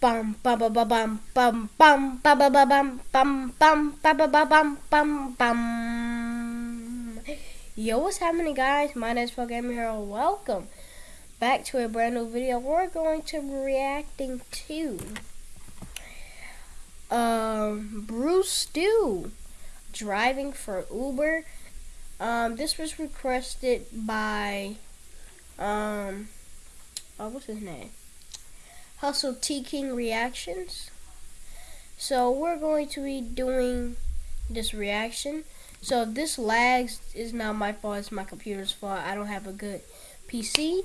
bum bum bum bum bum bum bum bum bum bum bum bum bum bum bum Yo, what's happening, guys? My name is Gamer Hero. Welcome back to a brand new video. We're going to be reacting to um Brewstew driving for Uber. Um, this was requested by um, oh, what's his name? Hustle T King Reactions. So we're going to be doing this reaction. So if this lags, is not my fault. It's my computer's fault. I don't have a good PC.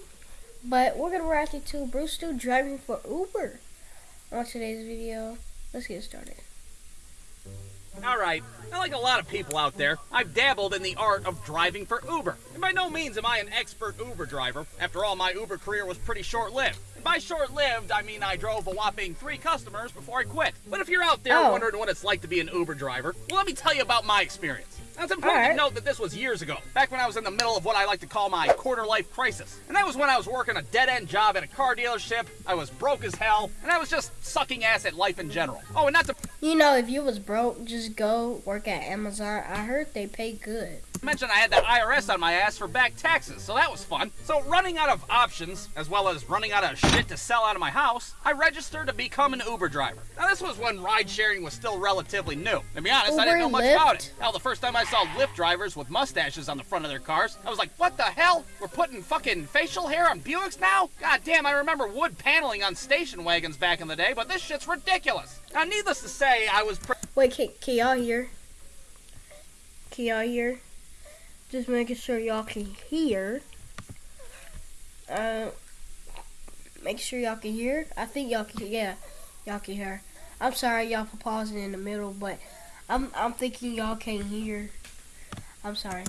But we're gonna react to Brewstew driving for Uber on today's video. Let's get started. Alright, like a lot of people out there, I've dabbled in the art of driving for Uber. And by no means am I an expert Uber driver. After all, my Uber career was pretty short-lived. By short-lived, I mean I drove a whopping three customers before I quit. But if you're out there oh. wondering what it's like to be an Uber driver, well, let me tell you about my experience. Now, it's important right. to note that this was years ago, back when I was in the middle of what I like to call my quarter life crisis. And that was when I was working a dead end job at a car dealership, I was broke as hell, and I was just sucking ass at life in general. Oh, and not to. You know, if you was broke, just go work at Amazon. I heard they pay good. Mentioned I had the IRS on my ass for back taxes, so that was fun. So, running out of options, as well as running out of shit to sell out of my house, I registered to become an Uber driver. Now, this was when ride sharing was still relatively new. To be honest, Uber I didn't know much Lyft? about it. Hell, the first time I saw Lyft drivers with mustaches on the front of their cars, I was like, what the hell? We're putting fucking facial hair on Buicks now? God damn, I remember wood paneling on station wagons back in the day, but this shit's ridiculous. Now, needless to say, I was. Wait, can, can y'all hear? Can y'all hear? Just making sure y'all can hear. Uh, make sure y'all can hear. I think y'all can. Yeah, y'all can hear. I'm sorry y'all for pausing in the middle, but I'm I'm thinking y'all can hear. I'm sorry.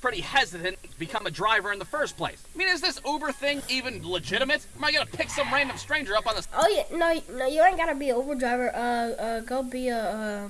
Pretty hesitant to become a driver in the first place. I mean, is this Uber thing even legitimate? Am I gonna pick some random stranger up on the? Oh yeah, no, no, you ain't gotta be an Uber driver. Uh, uh, go be a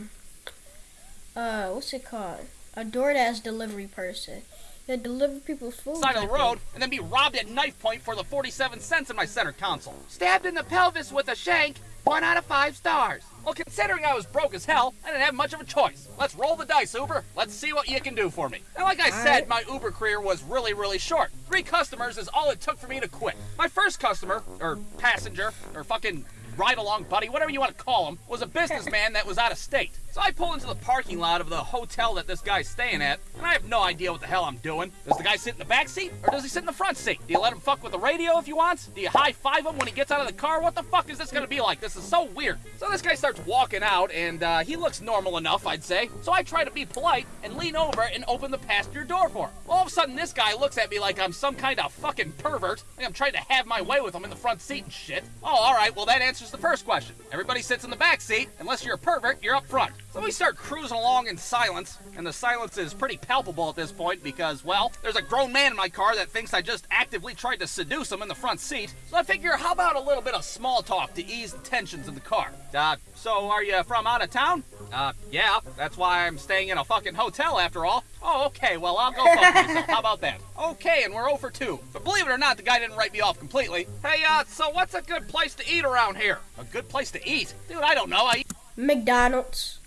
uh, uh, what's it called? A DoorDash delivery person. That deliver people's food. Side of the road, and then be robbed at knife point for the 47 cents in my center console. Stabbed in the pelvis with a shank. One out of five stars. Well, considering I was broke as hell, I didn't have much of a choice. Let's roll the dice, Uber. Let's see what you can do for me. And like I all said, right. my Uber career was really, really short. Three customers is all it took for me to quit. My first customer, or passenger, or fucking ride along buddy, whatever you want to call him, was a businessman that was out of state. So I pull into the parking lot of the hotel that this guy's staying at, and I have no idea what the hell I'm doing. Does the guy sit in the back seat, or does he sit in the front seat? Do you let him fuck with the radio if you want? Do you high five him when he gets out of the car? What the fuck is this gonna be like? This is so weird. So this guy starts walking out, and uh, he looks normal enough, I'd say. So I try to be polite and lean over and open the passenger door for him. All of a sudden, this guy looks at me like I'm some kind of fucking pervert, like I'm trying to have my way with him in the front seat and shit. Oh, alright, well that answers the first question. Everybody sits in the back seat. Unless you're a pervert, you're up front. So we start cruising along in silence, and the silence is pretty palpable at this point because, well, there's a grown man in my car that thinks I just actively tried to seduce him in the front seat. So I figure, how about a little bit of small talk to ease the tensions in the car? Uh, so are you from out of town? Uh, yeah, that's why I'm staying in a fucking hotel after all. Oh, okay, well, I'll go fuck myself. How about that? Okay, and we're 0 for 2. But believe it or not, the guy didn't write me off completely. Hey, uh, so what's a good place to eat around here? A good place to eat? Dude, I don't know. I eat McDonald's.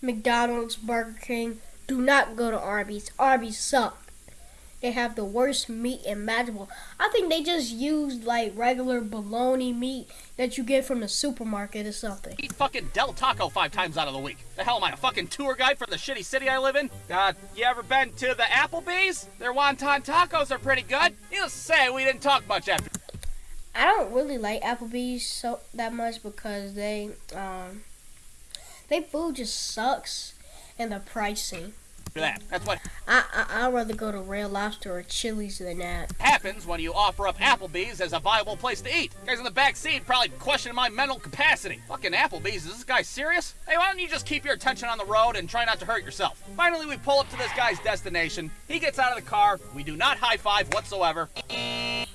McDonald's, Burger King. Do not go to Arby's. Arby's suck. They have the worst meat imaginable. I think they just used like regular bologna meat that you get from the supermarket or something. Eat fucking Del Taco five times out of the week. The hell am I, a fucking tour guide for the shitty city I live in? Uh, you ever been to the Applebee's? Their wonton tacos are pretty good. Needless to say, we didn't talk much after. I don't really like Applebee's so that much because they um their food just sucks and the pricing. That. That's what I, I I'd rather go to Red Lobster or Chili's than that. Happens when you offer up Applebee's as a viable place to eat. Guys in the back seat probably questioning my mental capacity. Fucking Applebee's, is this guy serious? Hey, why don't you just keep your attention on the road and try not to hurt yourself? Finally, we pull up to this guy's destination. He gets out of the car. We do not high five whatsoever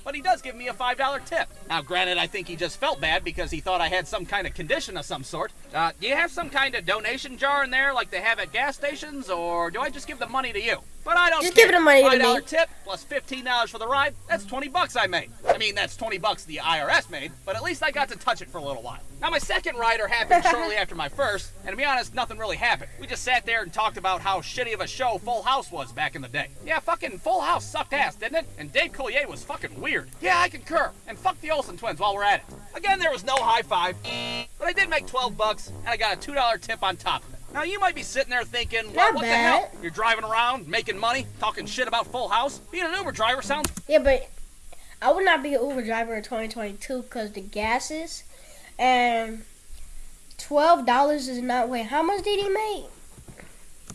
but he does give me a $5 tip. Now, granted, I think he just felt bad because he thought I had some kind of condition of some sort. Uh, do you have some kind of donation jar in there like they have at gas stations, or do I just give the money to you? But I don't Just care. give the money to $5 me. tip plus $15 for the ride, that's 20 bucks I made. I mean, that's 20 bucks the IRS made, but at least I got to touch it for a little while. Now, my second rider happened shortly after my first, and to be honest, nothing really happened. We just sat there and talked about how shitty of a show Full House was back in the day. Yeah, fucking Full House sucked ass, didn't it? And Dave Coulier was fucking weird. Yeah, I concur. And fuck the Olsen twins while we're at it. Again, there was no high five, but I did make 12 bucks, and I got a $2 tip on top of it. Now, you might be sitting there thinking, well, Not what the hell? You're driving around, making money, talking shit about Full House? Being an Uber driver sounds Yeah, but I would not be an Uber driver in 2022 because the gases and twelve dollars is not. Wait, how much did he make?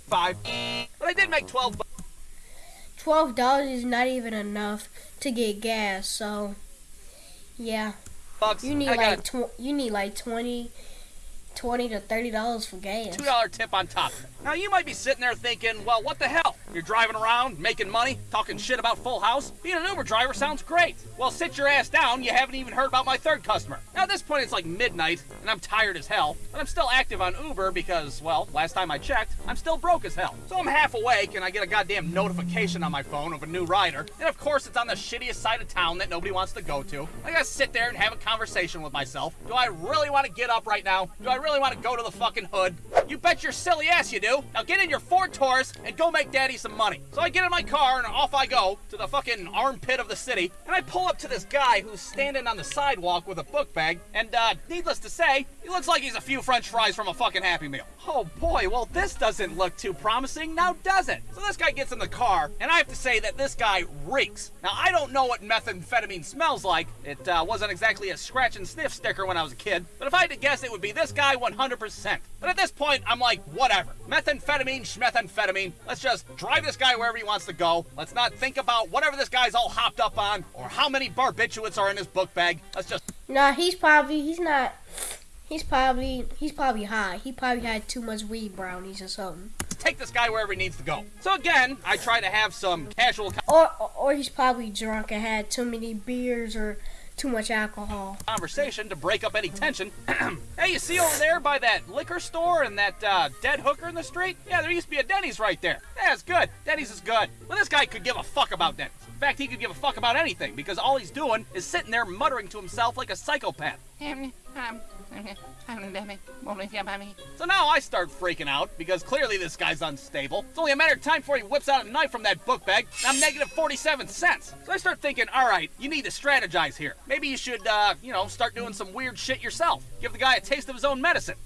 five, but I did make 12 bucks. Twelve dollars is not even enough to get gas. So, yeah, bucks. you need and I got like tw- you need like 20, 20 to thirty dollars for gas. two dollar tip on top. Now you might be sitting there thinking, well, what the hell? You're driving around, making money, talking shit about Full House. Being an Uber driver sounds great. Well, sit your ass down. You haven't even heard about my third customer. Now at this point, it's like midnight, and I'm tired as hell. But I'm still active on Uber because, well, last time I checked, I'm still broke as hell. So I'm half awake, and I get a goddamn notification on my phone of a new rider. And of course, it's on the shittiest side of town that nobody wants to go to. I gotta sit there and have a conversation with myself. Do I really want to get up right now? Do I really want to go to the fucking hood? You bet your silly ass you do. Now get in your Ford Taurus and go make daddy some money. So I get in my car and off I go to the fucking armpit of the city. And I pull up to this guy who's standing on the sidewalk with a book bag. And uh, needless to say, he looks like he's a few french fries from a fucking Happy Meal. Oh boy, well this doesn't look too promising, now does it? So this guy gets in the car, and I have to say that this guy reeks. Now I don't know what methamphetamine smells like. It uh, wasn't exactly a scratch and sniff sticker when I was a kid, but if I had to guess, it would be this guy 100%. But at this point, I'm like, whatever. Methamphetamine, schmethamphetamine. Let's just drive this guy wherever he wants to go. Let's not think about whatever this guy's all hopped up on, or how many barbiturates are in his book bag. Let's just Nah, he's probably he's not. He's probably he's probably high. He probably had too much weed brownies or something. take this guy wherever he needs to go. So again, I try to have some casual Or or he's probably drunk and had too many beers or too much alcohol. conversation to break up any tension. hey, you see over there by that liquor store and that uh, dead hooker in the street? Yeah, there used to be a Denny's right there. Yeah, it's good. Denny's is good. Well, this guy could give a fuck about Denny's. In fact, he could give a fuck about anything because all he's doing is sitting there muttering to himself like a psychopath. So now I start freaking out because clearly this guy's unstable. It's only a matter of time before he whips out a knife from that book bag. I'm negative 47 cents. So I start thinking, all right, you need to strategize here. Maybe you should, uh, you know, start doing some weird shit yourself. Give the guy a taste of his own medicine.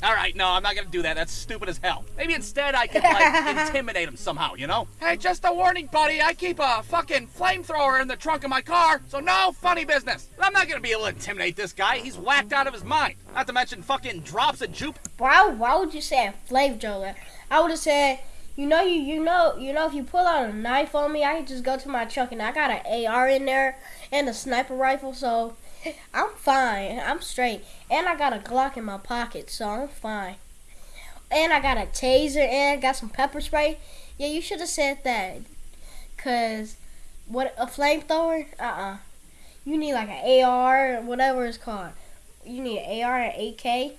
All right, no, I'm not gonna do that. That's stupid as hell. Maybe instead I could like intimidate him somehow, you know? Hey, just a warning, buddy. I keep a fucking flamethrower in the trunk of my car, so no funny business. But I'm not gonna be able to intimidate this guy. He's whacked out of his mind. Not to mention fucking drops of jupe. Why why would you say a flamethrower? I would have said, you know you you know you know if you pull out a knife on me, I can just go to my truck and I got an AR in there and a sniper rifle, so I'm fine. I'm straight. And I got a Glock in my pocket, so I'm fine. And I got a taser and got some pepper spray. Yeah, you should have said that. Cause what a flamethrower? Uh uh You need like an AR, whatever it's called. You need an AR and AK.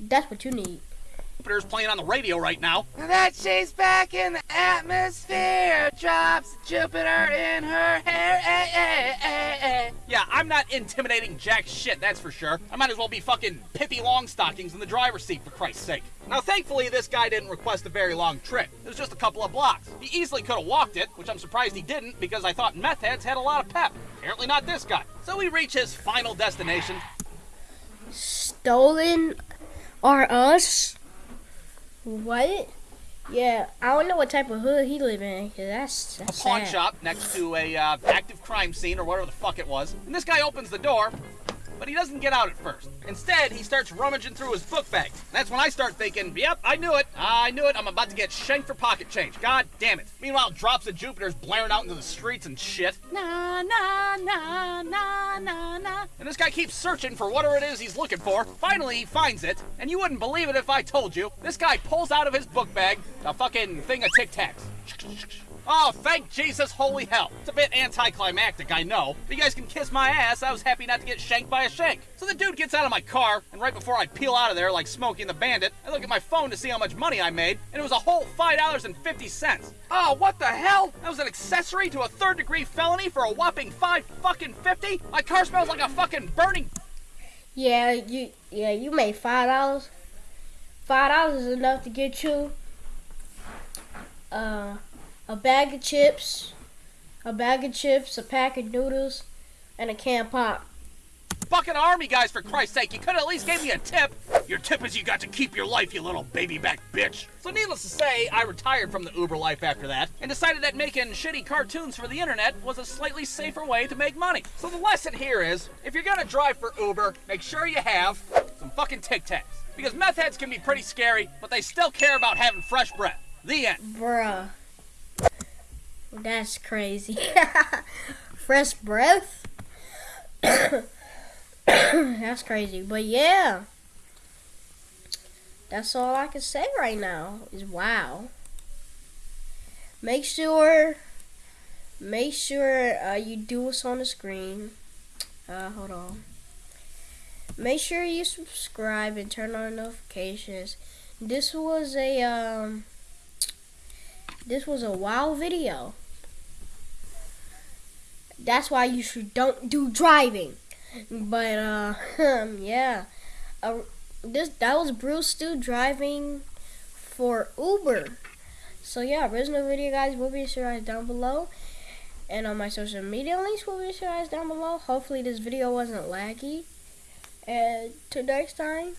That's what you need. Jupiter's playing on the radio right now. That she's back in the atmosphere. Drops Jupiter in her hair. eh, eh, eh, eh. Yeah, I'm not intimidating jack shit, that's for sure. I might as well be fucking Pippi Longstockings in the driver's seat, for Christ's sake. Now, thankfully, this guy didn't request a very long trip. It was just a couple of blocks. He easily could have walked it, which I'm surprised he didn't because I thought meth heads had a lot of pep. Apparently not this guy. So we reach his final destination, Stolen are us? What? Yeah, I don't know what type of hood he live in. 'cause that's, a that's pawn sad. shop next to a uh, active crime scene or whatever the fuck it was. And this guy opens the door, but he doesn't get out at first. Instead, he starts rummaging through his book bag. That's when I start thinking, yep, I knew it. I knew it. I'm about to get shanked for pocket change. God damn it. Meanwhile, drops of Jupiter's blaring out into the streets and shit. Na na na na na na. And this guy keeps searching for whatever it is he's looking for. Finally, he finds it. And you wouldn't believe it if I told you. This guy pulls out of his book bag a fucking thing of Tic Tacs. Oh, thank Jesus, holy hell. It's a bit anticlimactic, I know. But you guys can kiss my ass. I was happy not to get shanked by a shank. So the dude gets out of my car, and right before I peel out of there like Smokey and the Bandit, I look at my phone to see how much money I made, and it was a whole $5.50. Oh, what the hell? That was an accessory to a third degree felony for a whopping 5 fucking 50? My car smells like a fucking burning Yeah, you yeah, you made five dollars. Five dollars is enough to get you uh, a bag of chips, a bag of chips, a pack of noodles, and a can of pop. fucking army guys, for Christ's sake. You could at least give me a tip. Your tip is you got to keep your life, you little baby back bitch. So, needless to say, I retired from the Uber life after that and decided that making shitty cartoons for the internet was a slightly safer way to make money. So, the lesson here is if you're gonna drive for Uber, make sure you have some fucking Tic Tacs. Because meth heads can be pretty scary, but they still care about having fresh breath. The end. Bruh. That's crazy. Fresh breath? That's crazy. But yeah. That's all I can say right now is wow. Make sure make sure uh, you do what's on the screen. Uh, hold on. Make sure you subscribe and turn on notifications. This was a um this was a wow video. That's why you should don't do driving. But uh yeah. Uh, this that was Brewstew driving for Uber. So yeah, original video guys will be shared down below. And on my social media links will be shared down below. Hopefully this video wasn't laggy. And till next time,